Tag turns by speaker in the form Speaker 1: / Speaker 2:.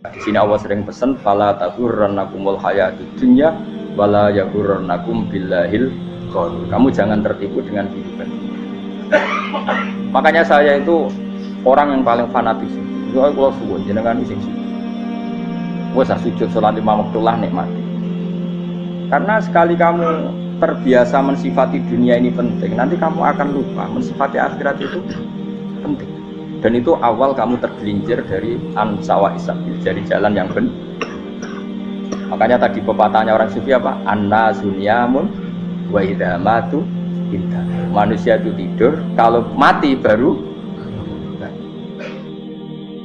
Speaker 1: Di sini Allah sering pesan fala taghurrannakumul hayatud dunya wala yaghurrannakum billahil ghurur. Kamu jangan tertipu dengan kehidupan. Makanya saya itu orang yang paling fanatik. Itu kalau suwun jenengan sing sujud. Wes sujud salat lima waktu lah nikmati. Karena sekali kamu terbiasa mensifati dunia ini penting, nanti kamu akan lupa mensifati akhirat itu penting dan itu awal kamu tergelincir dari ansawa isabil dari jalan yang benar makanya tadi pepatahnya orang sufi apa? Anna sunyamun wa idha matu manusia itu tidur kalau mati baru